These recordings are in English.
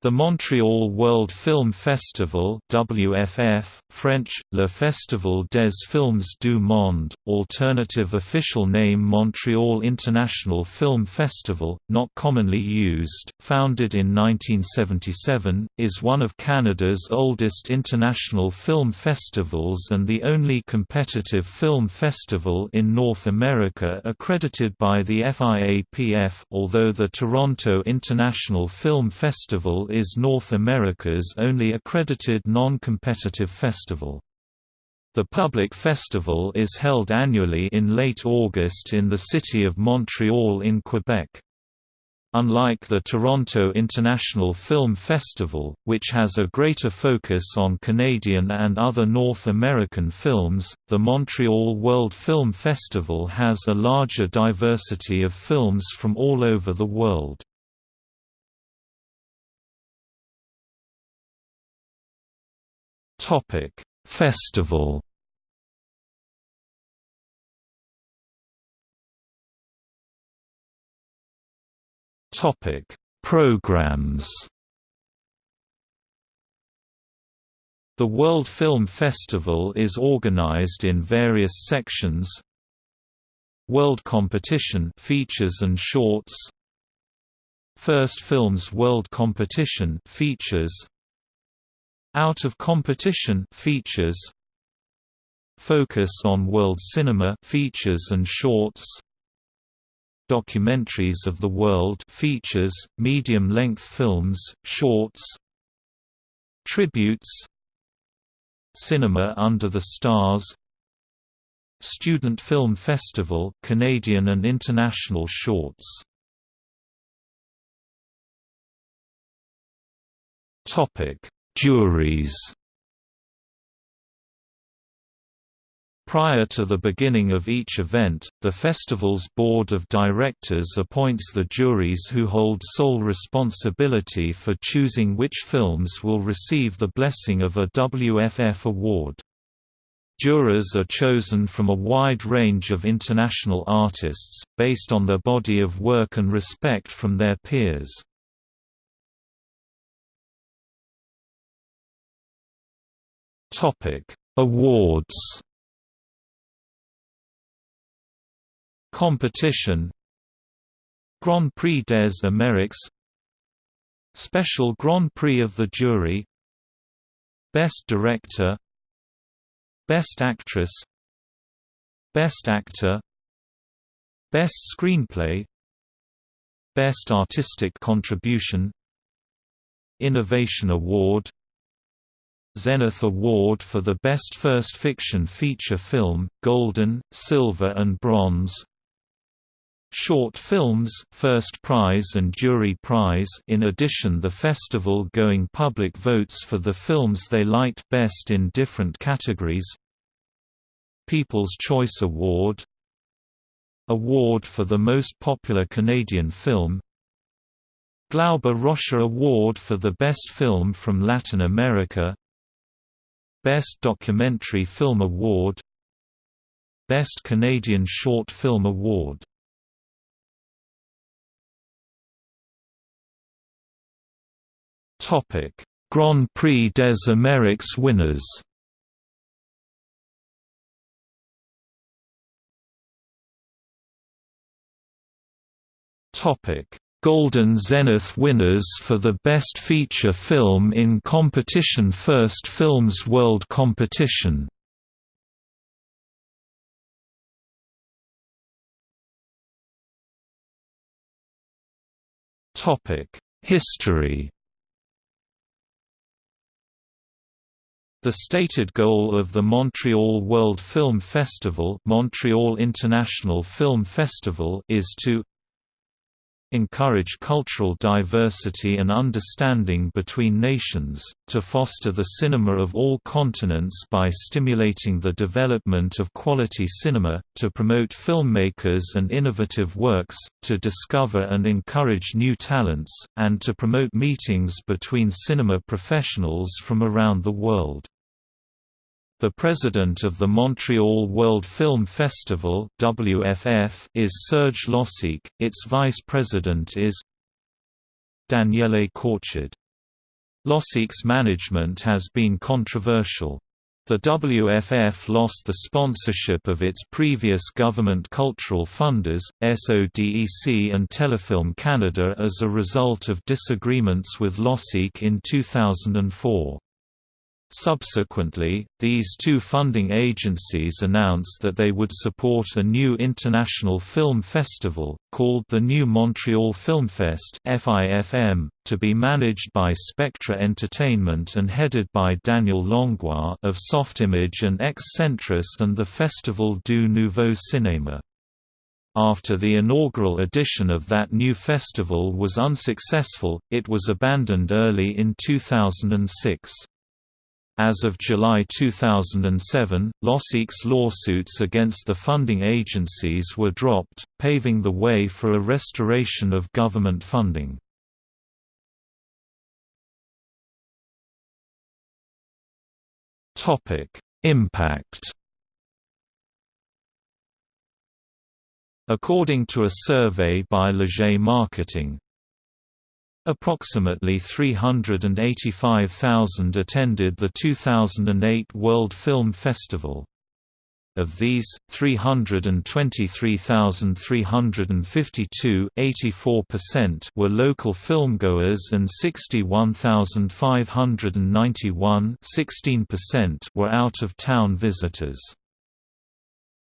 The Montreal World Film Festival WFF, French, Le Festival des Films du Monde, alternative official name Montreal International Film Festival, not commonly used, founded in 1977, is one of Canada's oldest international film festivals and the only competitive film festival in North America accredited by the FIAPF although the Toronto International Film Festival is North America's only accredited non-competitive festival. The public festival is held annually in late August in the city of Montreal in Quebec. Unlike the Toronto International Film Festival, which has a greater focus on Canadian and other North American films, the Montreal World Film Festival has a larger diversity of films from all over the world. Topic: Festival. Topic: Programs. The World Film Festival is organized in various sections. World Competition features and shorts. First Films World Competition features out of Competition features. Focus on World Cinema features and shorts. Documentaries of the World features, medium-length films, shorts. Tributes. Cinema Under the Stars. Student Film Festival Canadian and international shorts. Topic Juries Prior to the beginning of each event, the festival's board of directors appoints the juries who hold sole responsibility for choosing which films will receive the blessing of a WFF award. Jurors are chosen from a wide range of international artists, based on their body of work and respect from their peers. Topic: Awards. Competition Grand Prix des Amériques Special Grand Prix of the Jury Best Director Best Actress Best Actor Best Screenplay Best Artistic Contribution Innovation Award Zenith Award for the Best First Fiction Feature Film, Golden, Silver and Bronze. Short Films, First Prize and Jury Prize in addition the festival going public votes for the films they liked best in different categories. People's Choice Award. Award for the Most Popular Canadian Film. Glauber Rocha Award for the Best Film from Latin America Best Documentary Film Award Best Canadian Short Film Award Topic: Grand Prix des Amériques winners. Topic Golden Zenith winners for the Best Feature Film in Competition First Films World Competition. History. The stated goal of the Montreal World Film Festival Montreal International Film Festival is to encourage cultural diversity and understanding between nations, to foster the cinema of all continents by stimulating the development of quality cinema, to promote filmmakers and innovative works, to discover and encourage new talents, and to promote meetings between cinema professionals from around the world. The president of the Montreal World Film Festival WFF is Serge Losique, its vice president is Daniele Korchid. Losique's management has been controversial. The WFF lost the sponsorship of its previous government cultural funders, SODEC and Telefilm Canada as a result of disagreements with Losique in 2004. Subsequently, these two funding agencies announced that they would support a new international film festival, called the New Montreal Filmfest to be managed by Spectra Entertainment and headed by Daniel Langlois of Softimage and Ex-Centris and the Festival du Nouveau Cinéma. After the inaugural edition of that new festival was unsuccessful, it was abandoned early in 2006. As of July 2007, Losique's lawsuits against the funding agencies were dropped, paving the way for a restoration of government funding. Impact According to a survey by Leger Marketing, Approximately 385,000 attended the 2008 World Film Festival. Of these, 323,352 were local filmgoers and 61,591 were out-of-town visitors.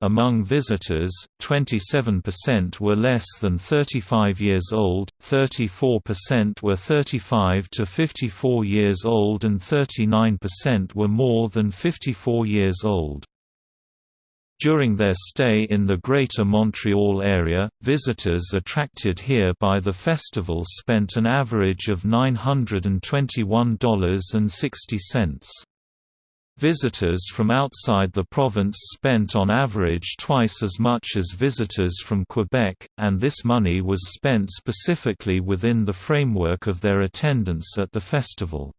Among visitors, 27% were less than 35 years old, 34% were 35 to 54 years old and 39% were more than 54 years old. During their stay in the Greater Montreal area, visitors attracted here by the festival spent an average of $921.60. Visitors from outside the province spent on average twice as much as visitors from Quebec, and this money was spent specifically within the framework of their attendance at the festival.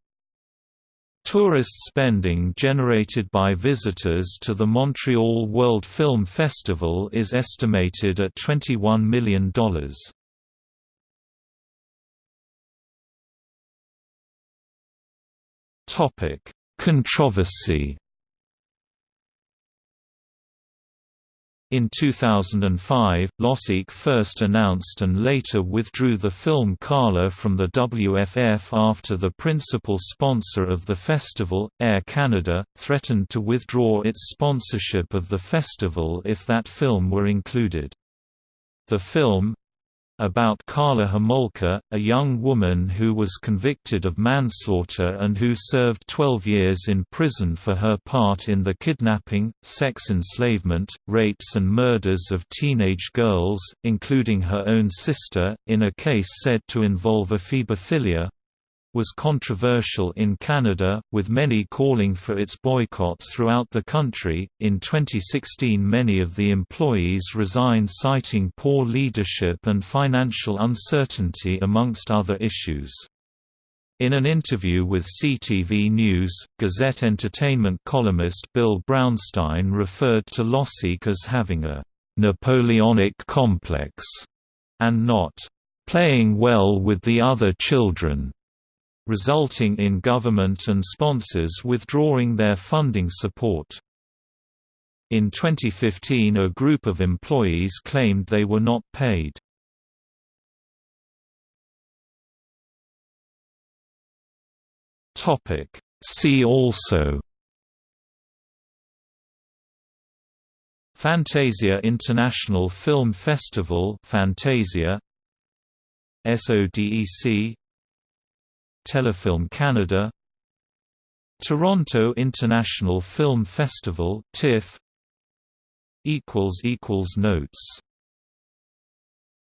Tourist spending generated by visitors to the Montreal World Film Festival is estimated at $21 million. Topic Controversy In 2005, Losique first announced and later withdrew the film Karla from the WFF after the principal sponsor of the festival, Air Canada, threatened to withdraw its sponsorship of the festival if that film were included. The film, about Karla Homolka, a young woman who was convicted of manslaughter and who served 12 years in prison for her part in the kidnapping, sex enslavement, rapes and murders of teenage girls, including her own sister, in a case said to involve ephebophilia, was controversial in Canada, with many calling for its boycott throughout the country. In 2016, many of the employees resigned, citing poor leadership and financial uncertainty, amongst other issues. In an interview with CTV News, Gazette Entertainment columnist Bill Brownstein referred to Losique as having a Napoleonic complex and not playing well with the other children resulting in government and sponsors withdrawing their funding support. In 2015 a group of employees claimed they were not paid. See also Fantasia International Film Festival Fantasia SODEC Telefilm Canada Toronto International Film Festival TIFF equals equals Notes